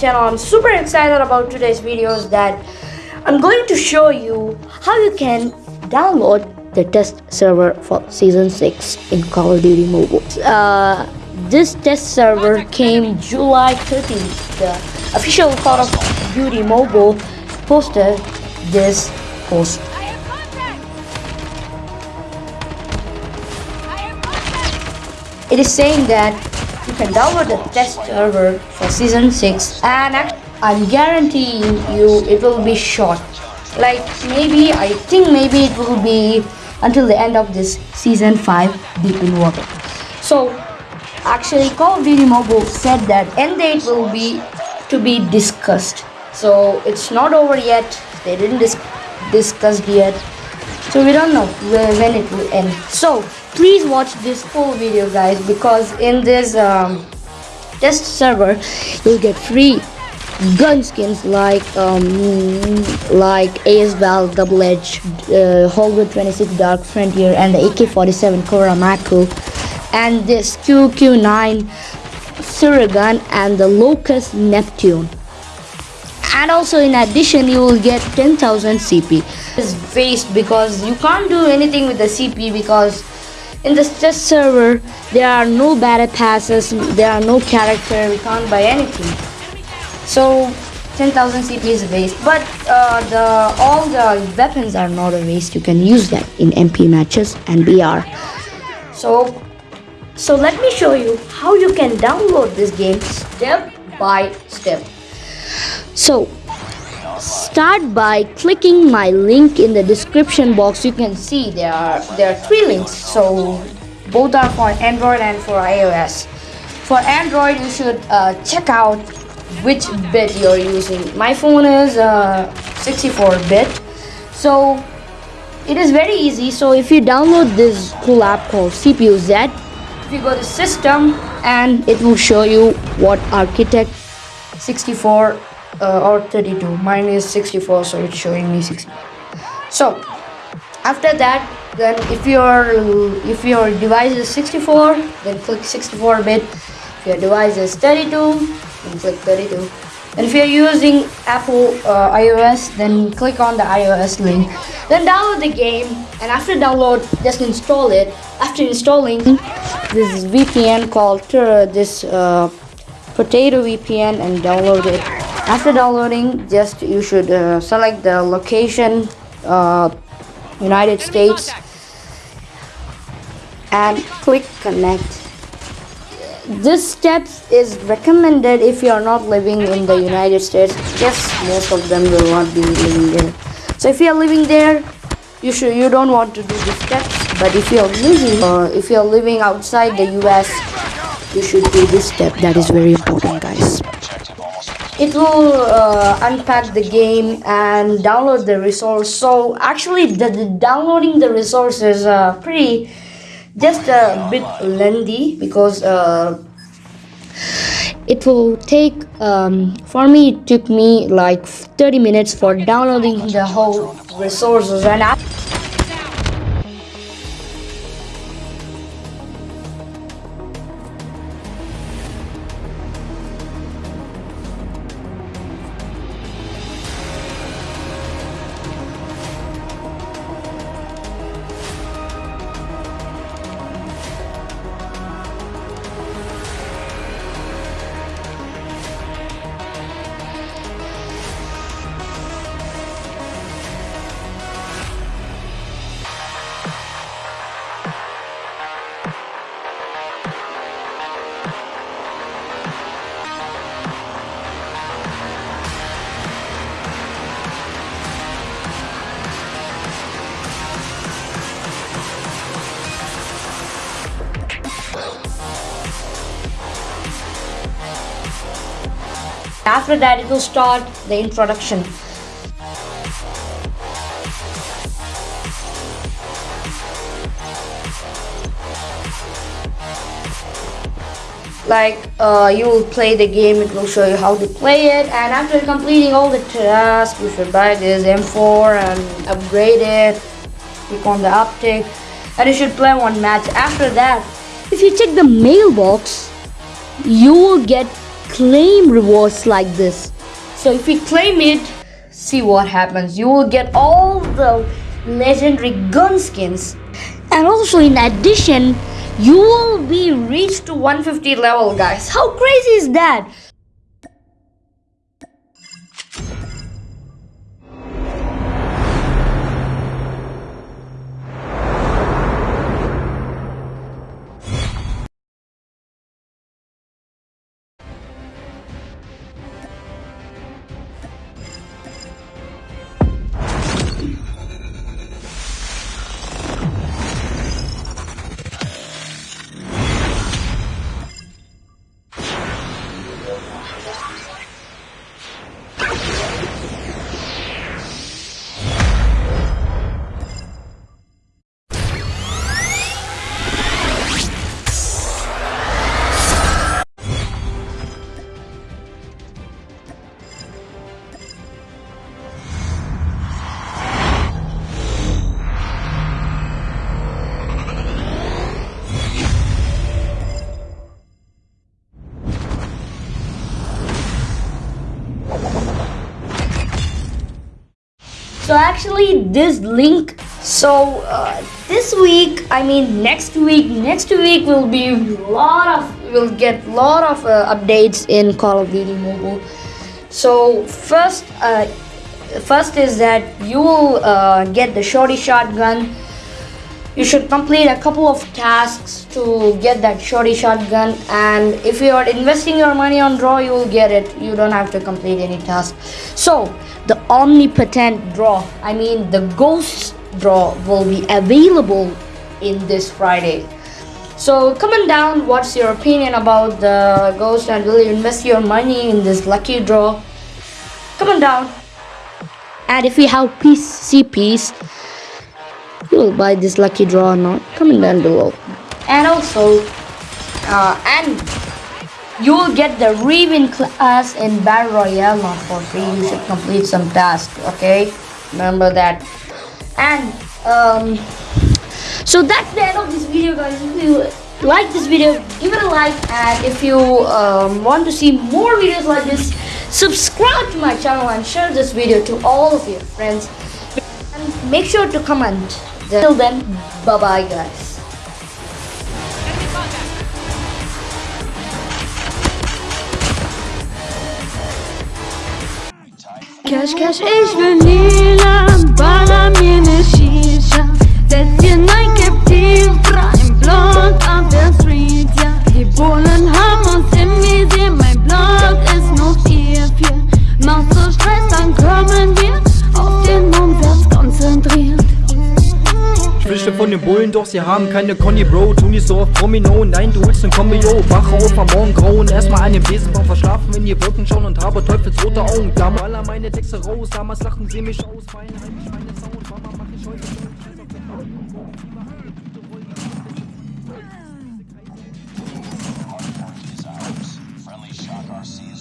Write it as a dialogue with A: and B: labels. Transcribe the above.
A: channel. I'm super excited about today's videos that I'm going to show you how you can download the test server for season 6 in Call of Duty Mobile. Uh, this test server came July 13th. The official Call of Duty Mobile posted this post. It is saying that can download the test server for season 6 and I'm guaranteeing you it will be short. Like maybe, I think maybe it will be until the end of this season 5 Deep in Water. So actually Call of Duty Mobile said that end date will be to be discussed. So it's not over yet. They didn't dis discuss yet. So we don't know when it will end. So please watch this full video guys because in this um, test server you'll get free gun skins like um, like ASVAL Double Edge, uh, Holger 26 Dark Frontier and the AK-47 Kuramaku and this QQ9 Suragun and the Locus Neptune and also in addition you will get 10,000 CP. It's waste because you can't do anything with the CP because in this test server there are no battle passes there are no character we can't buy anything. So 10,000 CP is a waste. But uh, the all the weapons are not a waste. You can use that in MP matches and BR so so let me show you how you can download this game step by step. So start by clicking my link in the description box. You can see there are there are three links. So both are for android and for ios. For android you should uh, check out which bit you're using. My phone is uh, 64 bit. So it is very easy. So if you download this cool app called cpu z if you go to system and it will show you what architect 64 uh, or 32 mine is 64 so it's showing me 60 so after that then if your if your device is 64 then click 64 bit. If your device is 32 then click 32 and if you're using Apple uh, iOS then click on the iOS link. Then download the game and after download just install it. After installing this VPN called uh, this uh, potato VPN and download it after downloading just you should uh, select the location uh, United States and click connect. This step is recommended if you are not living in the United States. Yes most of them will not be living there so if you are living there you should you don't want to do the steps but if you are living uh, if you are living outside the US you should do this step. That is very important guys it will uh, unpack the game and download the resource. So actually the, the downloading the resource is uh, pretty just a bit lengthy because uh, it will take um, for me it took me like 30 minutes for downloading the whole resources. And After that, it will start the introduction. Like uh, you will play the game, it will show you how to play it, and after completing all the tasks, you should buy this M4 and upgrade it. Click on the optic, and you should play one match. After that, if you check the mailbox, you will get claim rewards like this. So if you claim it, see what happens. You will get all the legendary gun skins. And also in addition, you will be reached to 150 level guys. How crazy is that? So actually this link so uh, this week i mean next week next week will be a lot of we'll get a lot of uh, updates in call of duty mobile. So first uh, first is that you will uh, get the shorty shotgun you should complete a couple of tasks to get that shorty shotgun and if you are investing your money on draw you will get it. You don't have to complete any task. So the omnipotent draw i mean the ghost draw will be available in this friday. So comment down what's your opinion about the ghost and will you invest your money in this lucky draw? Comment down. And if you have PCPs will buy this lucky draw or not comment down below. And also uh, and you will get the Riven class in Battle Royale not for free. You should complete some tasks okay? Remember that. And um so that's the end of this video guys. If you like this video give it a like. And if you um, want to see more videos like this subscribe to my channel and share this video to all of your friends. And make sure to comment till then bye bye guys.
B: Cash, cash, ich will lila, baller Bullen,
C: doch sie haben keine Conny Bro. Tun die so auf Promino, nein du willst ein Kombi, yo Wach auf am Morgen grauen, erstmal einen Besenbaum verschlafen wenn ihr Wolken schauen und habe teufelsrote Augen. Da maler meine Texte raus, damals lachten sie mich aus. Meine Heimisch, meine Sound, Mama mach ich heute Friendly Shock RC's